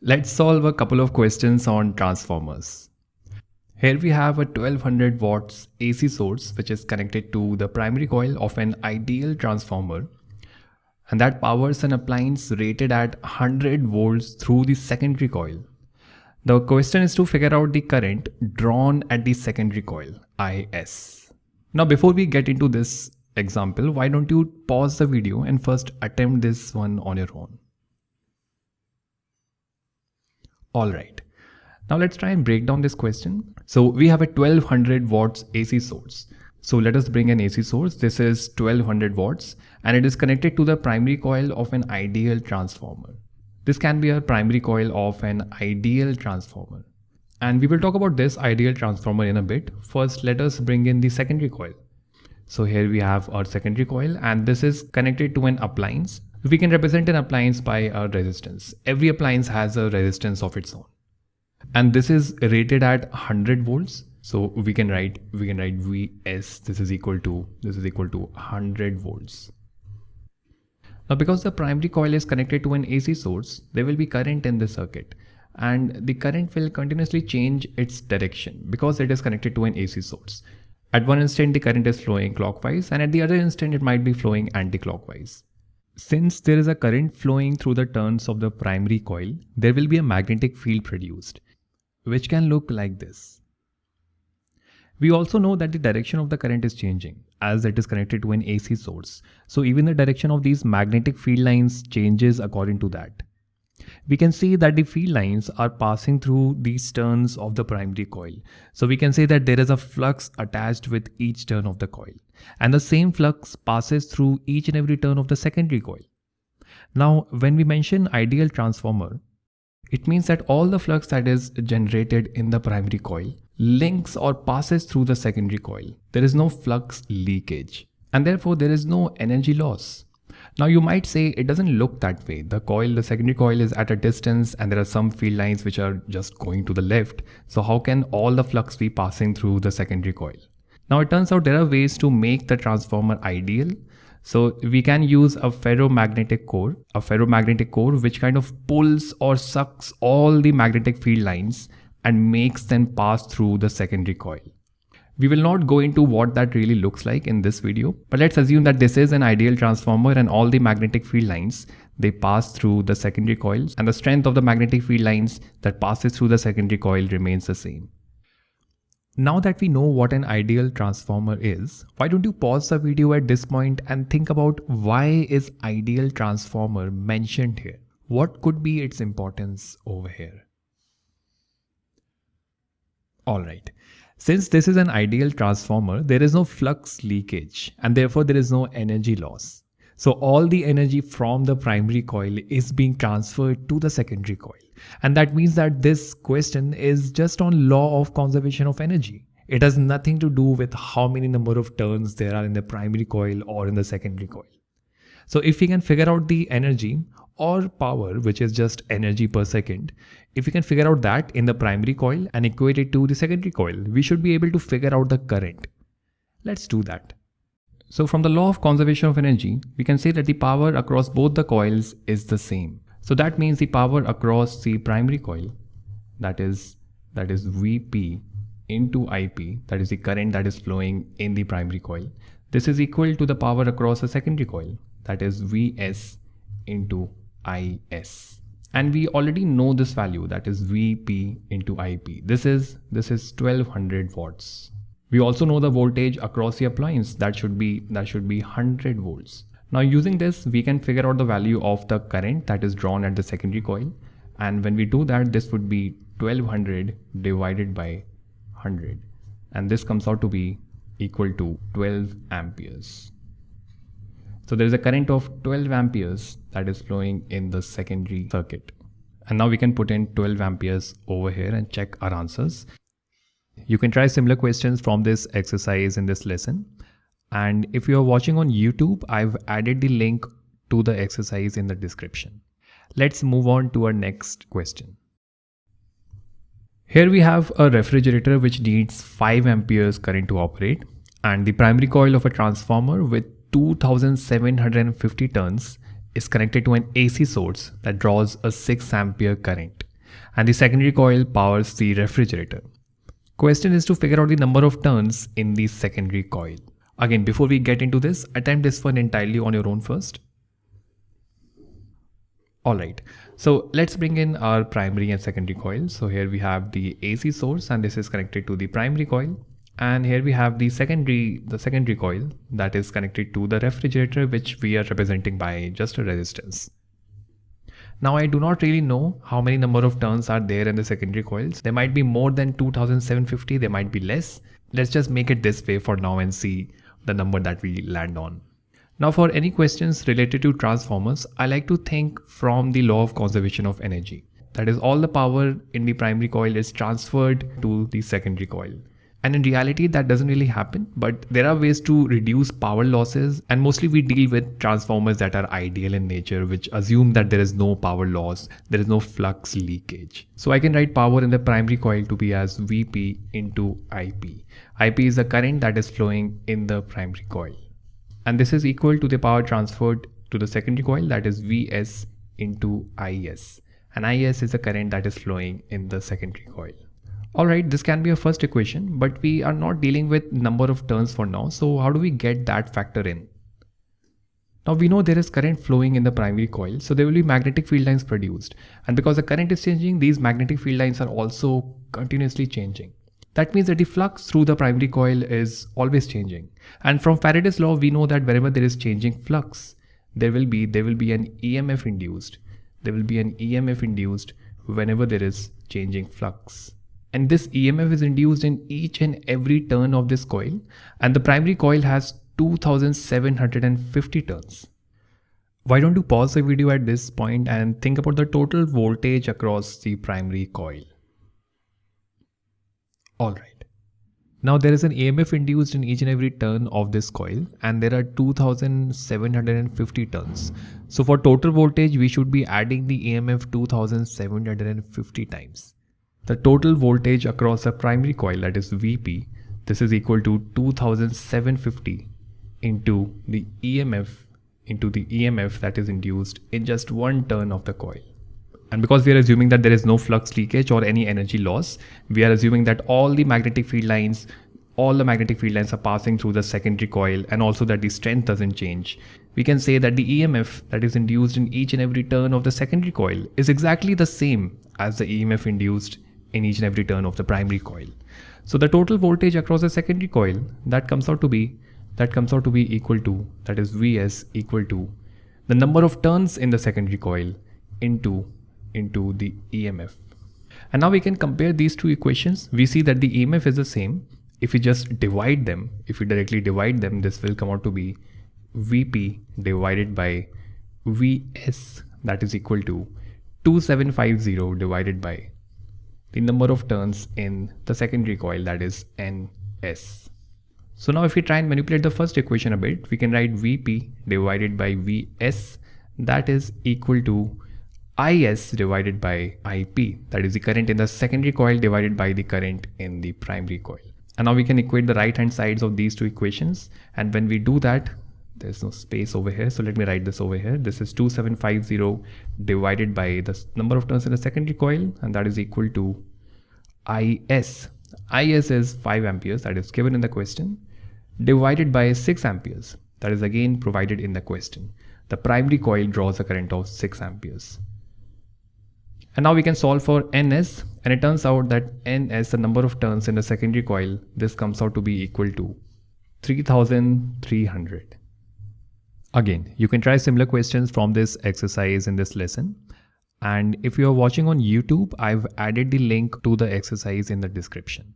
Let's solve a couple of questions on transformers. Here we have a 1200 watts AC source which is connected to the primary coil of an ideal transformer and that powers an appliance rated at 100 volts through the secondary coil. The question is to figure out the current drawn at the secondary coil, IS. Now before we get into this example, why don't you pause the video and first attempt this one on your own. All right. Now let's try and break down this question. So we have a 1200 watts AC source. So let us bring an AC source. This is 1200 watts and it is connected to the primary coil of an ideal transformer. This can be a primary coil of an ideal transformer. And we will talk about this ideal transformer in a bit. First, let us bring in the secondary coil. So here we have our secondary coil and this is connected to an appliance we can represent an appliance by a resistance. Every appliance has a resistance of its own. And this is rated at 100 volts. So we can write, we can write Vs, this is equal to, this is equal to 100 volts. Now because the primary coil is connected to an AC source, there will be current in the circuit and the current will continuously change its direction because it is connected to an AC source. At one instant the current is flowing clockwise and at the other instant it might be flowing anti-clockwise. Since there is a current flowing through the turns of the primary coil, there will be a magnetic field produced, which can look like this. We also know that the direction of the current is changing as it is connected to an AC source. So even the direction of these magnetic field lines changes according to that we can see that the field lines are passing through these turns of the primary coil. So we can say that there is a flux attached with each turn of the coil and the same flux passes through each and every turn of the secondary coil. Now when we mention ideal transformer, it means that all the flux that is generated in the primary coil links or passes through the secondary coil. There is no flux leakage and therefore there is no energy loss. Now you might say it doesn't look that way. The coil, the secondary coil is at a distance and there are some field lines which are just going to the left. So how can all the flux be passing through the secondary coil? Now it turns out there are ways to make the transformer ideal. So we can use a ferromagnetic core, a ferromagnetic core which kind of pulls or sucks all the magnetic field lines and makes them pass through the secondary coil. We will not go into what that really looks like in this video, but let's assume that this is an ideal transformer and all the magnetic field lines, they pass through the secondary coils and the strength of the magnetic field lines that passes through the secondary coil remains the same. Now that we know what an ideal transformer is, why don't you pause the video at this point and think about why is ideal transformer mentioned here? What could be its importance over here? Alright, since this is an ideal transformer, there is no flux leakage and therefore there is no energy loss. So all the energy from the primary coil is being transferred to the secondary coil. And that means that this question is just on law of conservation of energy. It has nothing to do with how many number of turns there are in the primary coil or in the secondary coil. So if we can figure out the energy or power, which is just energy per second, if we can figure out that in the primary coil and equate it to the secondary coil, we should be able to figure out the current. Let's do that. So from the law of conservation of energy, we can say that the power across both the coils is the same. So that means the power across the primary coil, that is, that is Vp into Ip, that is the current that is flowing in the primary coil. This is equal to the power across the secondary coil, that is Vs into Is. And we already know this value that is Vp into Ip. This is, this is 1200 watts. We also know the voltage across the appliance that should be, that should be 100 volts. Now using this, we can figure out the value of the current that is drawn at the secondary coil. And when we do that, this would be 1200 divided by 100. And this comes out to be equal to 12 amperes. So there is a current of 12 amperes that is flowing in the secondary circuit. And now we can put in 12 amperes over here and check our answers. You can try similar questions from this exercise in this lesson. And if you are watching on YouTube, I've added the link to the exercise in the description. Let's move on to our next question. Here we have a refrigerator which needs 5 amperes current to operate and the primary coil of a transformer with 2750 turns is connected to an AC source that draws a 6 ampere current. and the secondary coil powers the refrigerator. Question is to figure out the number of turns in the secondary coil. Again, before we get into this, attempt this one entirely on your own first. Alright, so let's bring in our primary and secondary coil. So here we have the AC source and this is connected to the primary coil. And here we have the secondary, the secondary coil that is connected to the refrigerator which we are representing by just a resistance. Now I do not really know how many number of turns are there in the secondary coils. There might be more than 2750, there might be less. Let's just make it this way for now and see the number that we land on. Now for any questions related to transformers, I like to think from the law of conservation of energy. That is all the power in the primary coil is transferred to the secondary coil. And in reality, that doesn't really happen, but there are ways to reduce power losses. And mostly we deal with transformers that are ideal in nature, which assume that there is no power loss, there is no flux leakage. So I can write power in the primary coil to be as Vp into Ip. Ip is the current that is flowing in the primary coil and this is equal to the power transferred to the secondary coil that is Vs into Is and Is is the current that is flowing in the secondary coil. Alright, this can be a first equation, but we are not dealing with number of turns for now. So how do we get that factor in? Now we know there is current flowing in the primary coil, so there will be magnetic field lines produced. And because the current is changing, these magnetic field lines are also continuously changing. That means that the flux through the primary coil is always changing. And from Faraday's law, we know that wherever there is changing flux, there will be there will be an EMF induced. There will be an EMF induced whenever there is changing flux. And this EMF is induced in each and every turn of this coil. And the primary coil has 2750 turns. Why don't you pause the video at this point and think about the total voltage across the primary coil. Alright. Now there is an EMF induced in each and every turn of this coil and there are 2750 turns. So for total voltage we should be adding the EMF 2750 times. The total voltage across the primary coil that is Vp this is equal to 2750 into the EMF into the EMF that is induced in just one turn of the coil. And because we are assuming that there is no flux leakage or any energy loss, we are assuming that all the magnetic field lines, all the magnetic field lines are passing through the secondary coil and also that the strength doesn't change. We can say that the EMF that is induced in each and every turn of the secondary coil is exactly the same as the EMF induced in each and every turn of the primary coil. So the total voltage across the secondary coil that comes out to be that comes out to be equal to that is Vs equal to the number of turns in the secondary coil into into the EMF. And now we can compare these two equations. We see that the EMF is the same. If we just divide them, if we directly divide them, this will come out to be Vp divided by Vs that is equal to 2750 divided by the number of turns in the secondary coil that is Ns. So now if we try and manipulate the first equation a bit, we can write Vp divided by Vs that is equal to Is divided by Ip, that is the current in the secondary coil divided by the current in the primary coil. And now we can equate the right hand sides of these two equations. And when we do that, there's no space over here. So let me write this over here. This is 2750 divided by the number of turns in the secondary coil and that is equal to Is. Is is 5 amperes that is given in the question divided by 6 amperes that is again provided in the question. The primary coil draws a current of 6 amperes. And now we can solve for ns and it turns out that ns, the number of turns in the secondary coil, this comes out to be equal to 3300. Again, you can try similar questions from this exercise in this lesson. And if you are watching on YouTube, I've added the link to the exercise in the description.